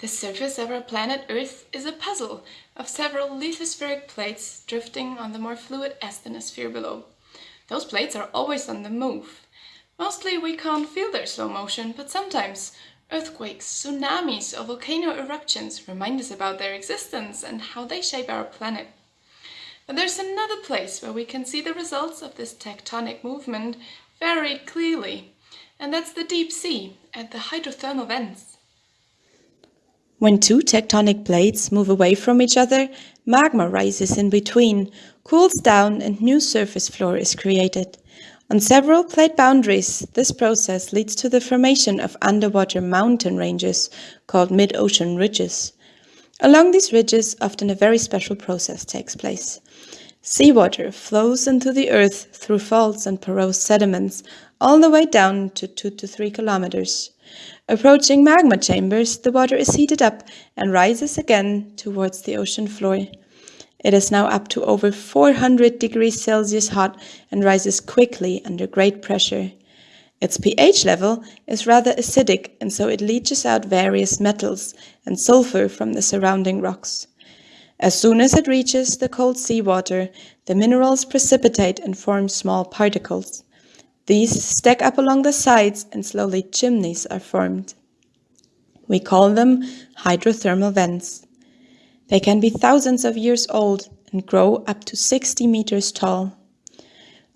The surface of our planet Earth is a puzzle of several lithospheric plates drifting on the more fluid asthenosphere below. Those plates are always on the move. Mostly we can't feel their slow motion, but sometimes earthquakes, tsunamis or volcano eruptions remind us about their existence and how they shape our planet. But there's another place where we can see the results of this tectonic movement very clearly, and that's the deep sea at the hydrothermal vents. When two tectonic plates move away from each other, magma rises in between, cools down and new surface floor is created. On several plate boundaries, this process leads to the formation of underwater mountain ranges called mid-ocean ridges. Along these ridges, often a very special process takes place. Seawater flows into the earth through faults and porous sediments all the way down to 2 to 3 kilometers. Approaching magma chambers, the water is heated up and rises again towards the ocean floor. It is now up to over 400 degrees Celsius hot and rises quickly under great pressure. Its pH level is rather acidic and so it leaches out various metals and sulfur from the surrounding rocks. As soon as it reaches the cold seawater, the minerals precipitate and form small particles. These stack up along the sides and slowly chimneys are formed. We call them hydrothermal vents. They can be thousands of years old and grow up to 60 meters tall.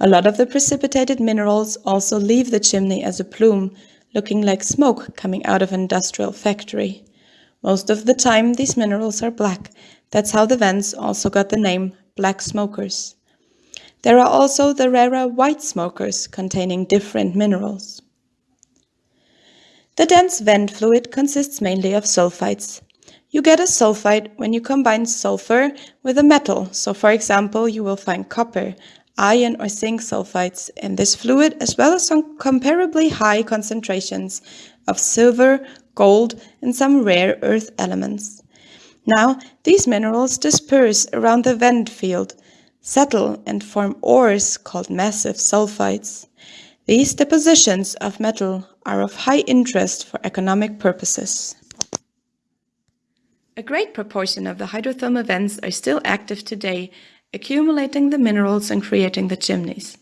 A lot of the precipitated minerals also leave the chimney as a plume, looking like smoke coming out of an industrial factory. Most of the time these minerals are black. That's how the vents also got the name black smokers. There are also the rarer white smokers containing different minerals. The dense vent fluid consists mainly of sulfides. You get a sulfide when you combine sulfur with a metal, so for example you will find copper, iron or zinc sulfides in this fluid as well as some comparably high concentrations of silver, gold and some rare earth elements. Now, these minerals disperse around the vent field settle and form ores called massive sulfides. These depositions of metal are of high interest for economic purposes. A great proportion of the hydrothermal vents are still active today, accumulating the minerals and creating the chimneys.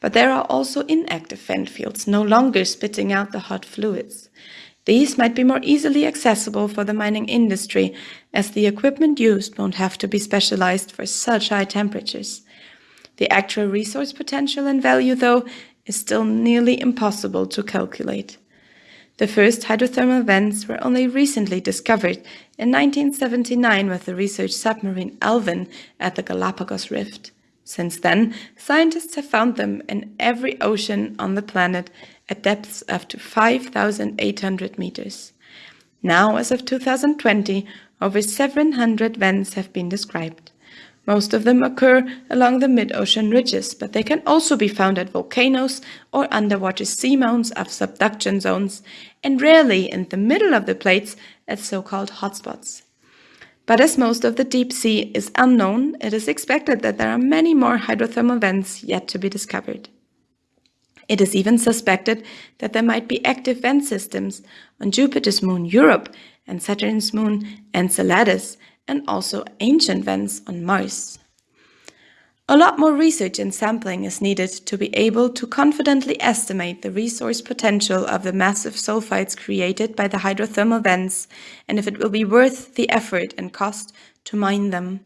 But there are also inactive vent fields, no longer spitting out the hot fluids. These might be more easily accessible for the mining industry, as the equipment used won't have to be specialized for such high temperatures. The actual resource potential and value, though, is still nearly impossible to calculate. The first hydrothermal vents were only recently discovered in 1979 with the research submarine Alvin at the Galapagos Rift. Since then, scientists have found them in every ocean on the planet at depths up to 5,800 meters. Now, as of 2020, over 700 vents have been described. Most of them occur along the mid-ocean ridges, but they can also be found at volcanoes or underwater seamounts of subduction zones, and rarely in the middle of the plates at so-called hotspots. But as most of the deep sea is unknown, it is expected that there are many more hydrothermal vents yet to be discovered. It is even suspected that there might be active vent systems on Jupiter's moon Europa and Saturn's moon Enceladus, and also ancient vents on Mars. A lot more research and sampling is needed to be able to confidently estimate the resource potential of the massive sulfides created by the hydrothermal vents and if it will be worth the effort and cost to mine them.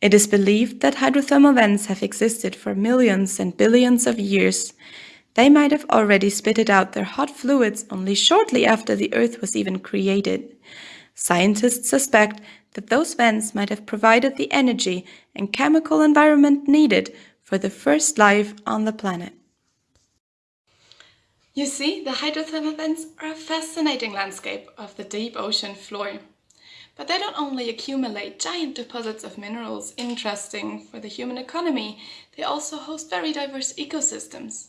It is believed that hydrothermal vents have existed for millions and billions of years. They might have already spitted out their hot fluids only shortly after the Earth was even created. Scientists suspect that those vents might have provided the energy and chemical environment needed for the first life on the planet. You see, the hydrothermal vents are a fascinating landscape of the deep ocean floor. But they don't only accumulate giant deposits of minerals interesting for the human economy, they also host very diverse ecosystems.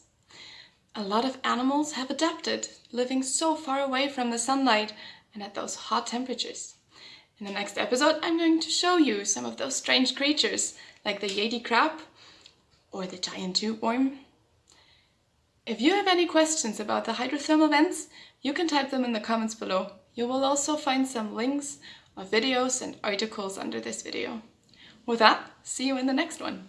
A lot of animals have adapted, living so far away from the sunlight and at those hot temperatures. In the next episode, I'm going to show you some of those strange creatures, like the Yeti crab or the giant tube worm. If you have any questions about the hydrothermal vents, you can type them in the comments below. You will also find some links of videos and articles under this video. With that, see you in the next one.